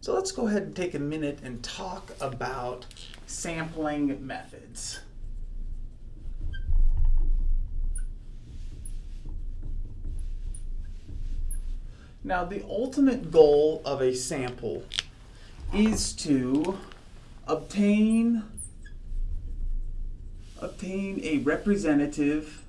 So let's go ahead and take a minute and talk about sampling methods. Now the ultimate goal of a sample is to obtain obtain a representative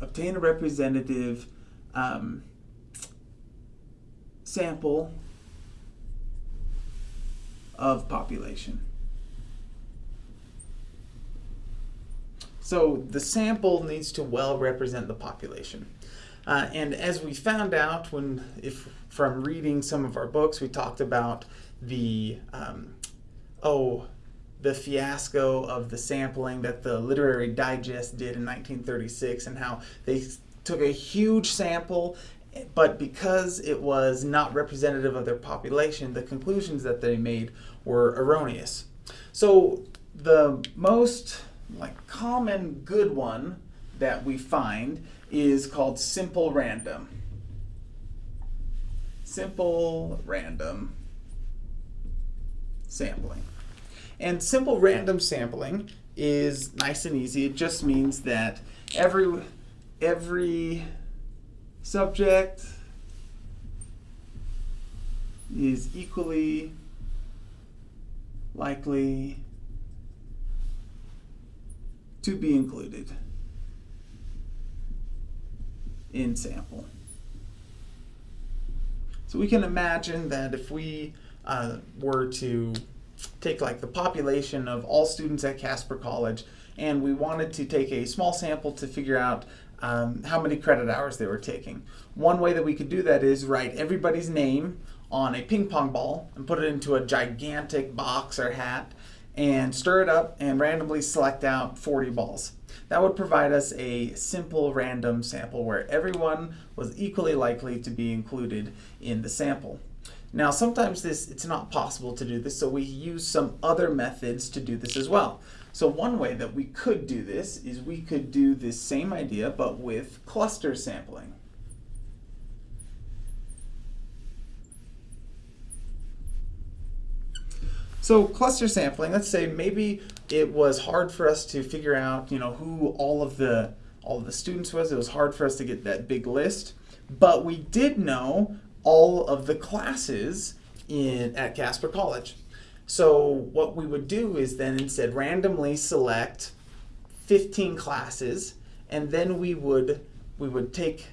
obtain a representative um, sample of population. So the sample needs to well represent the population. Uh, and as we found out when, if from reading some of our books, we talked about the, um, oh, the fiasco of the sampling that the Literary Digest did in 1936 and how they took a huge sample but because it was not representative of their population, the conclusions that they made were erroneous. So the most like common good one that we find is called simple random. Simple random sampling. And simple random sampling is nice and easy. It just means that every every subject is equally likely to be included in sample. So we can imagine that if we uh, were to take like the population of all students at Casper College and we wanted to take a small sample to figure out um, how many credit hours they were taking. One way that we could do that is write everybody's name on a ping pong ball and put it into a gigantic box or hat and stir it up and randomly select out 40 balls. That would provide us a simple random sample where everyone was equally likely to be included in the sample. Now sometimes this it's not possible to do this so we use some other methods to do this as well. So one way that we could do this is we could do this same idea but with cluster sampling. So cluster sampling, let's say maybe it was hard for us to figure out, you know, who all of the all of the students was. It was hard for us to get that big list, but we did know all of the classes in at Casper College. So what we would do is then instead randomly select 15 classes and then we would we would take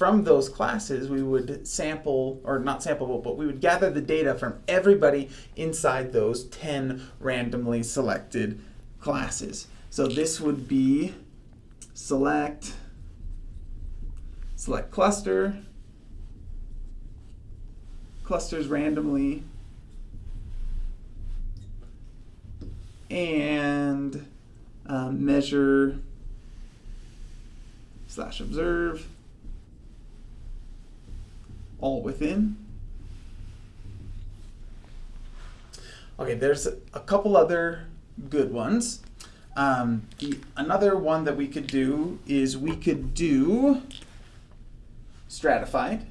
from those classes, we would sample, or not sample, but we would gather the data from everybody inside those 10 randomly selected classes. So this would be select, select cluster, clusters randomly, and um, measure slash observe all within. Okay, there's a couple other good ones. Um, the, another one that we could do is we could do stratified.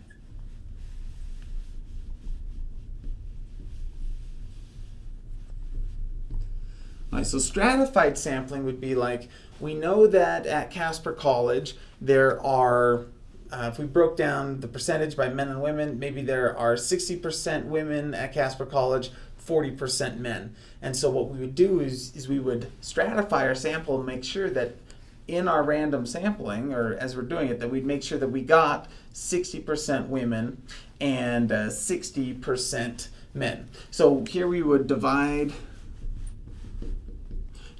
Right, so stratified sampling would be like, we know that at Casper College there are uh, if we broke down the percentage by men and women, maybe there are 60% women at Casper College, 40% men. And so what we would do is, is we would stratify our sample and make sure that in our random sampling, or as we're doing it, that we'd make sure that we got 60% women and 60% uh, men. So here we would divide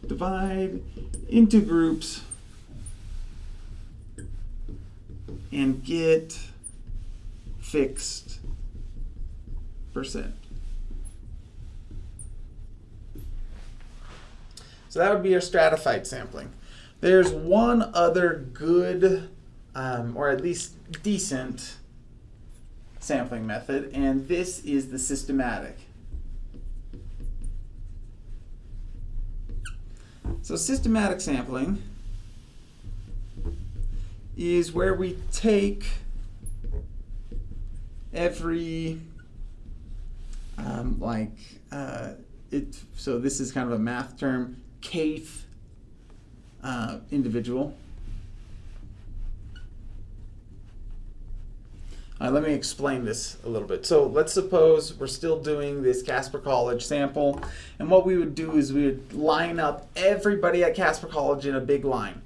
divide into groups and get fixed percent. So that would be your stratified sampling. There's one other good, um, or at least decent, sampling method, and this is the systematic. So systematic sampling is where we take every, um, like, uh, it, so this is kind of a math term, kth uh, individual. Uh, let me explain this a little bit. So let's suppose we're still doing this Casper College sample, and what we would do is we would line up everybody at Casper College in a big line.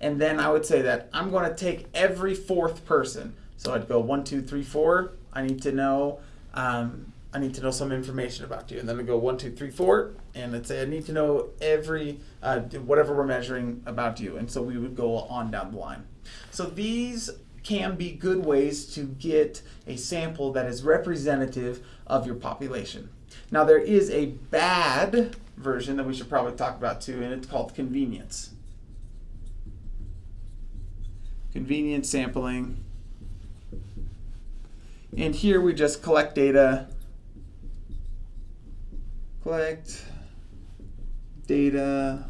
And then I would say that I'm going to take every fourth person. So I'd go one, two, three, four. I need to know, um, I need to know some information about you. And then I go one, two, three, four, and let's say I need to know every uh, whatever we're measuring about you. And so we would go on down the line. So these can be good ways to get a sample that is representative of your population. Now there is a bad version that we should probably talk about too, and it's called convenience. Convenience sampling. And here we just collect data, collect data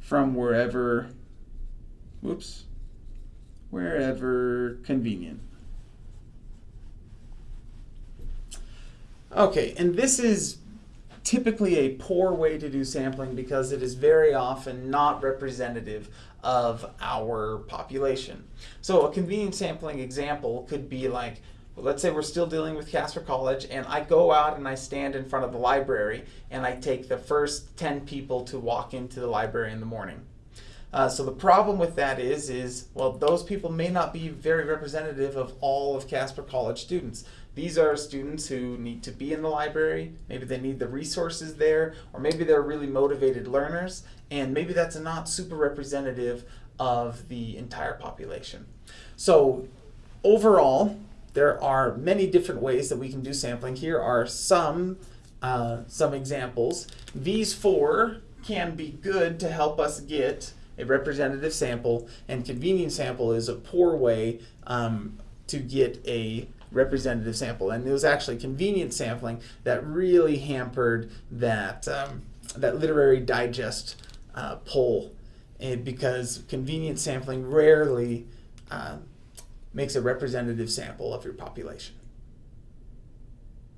from wherever, whoops, wherever convenient. Okay, and this is typically a poor way to do sampling because it is very often not representative of our population. So a convenient sampling example could be like, well, let's say we're still dealing with Casper College and I go out and I stand in front of the library and I take the first 10 people to walk into the library in the morning. Uh, so the problem with that is, is well, those people may not be very representative of all of Casper College students. These are students who need to be in the library, maybe they need the resources there, or maybe they're really motivated learners, and maybe that's not super representative of the entire population. So overall, there are many different ways that we can do sampling. Here are some, uh, some examples. These four can be good to help us get a representative sample, and convenience sample is a poor way um, to get a representative sample. And it was actually convenient sampling that really hampered that, um, that literary digest uh, poll and because convenient sampling rarely uh, makes a representative sample of your population.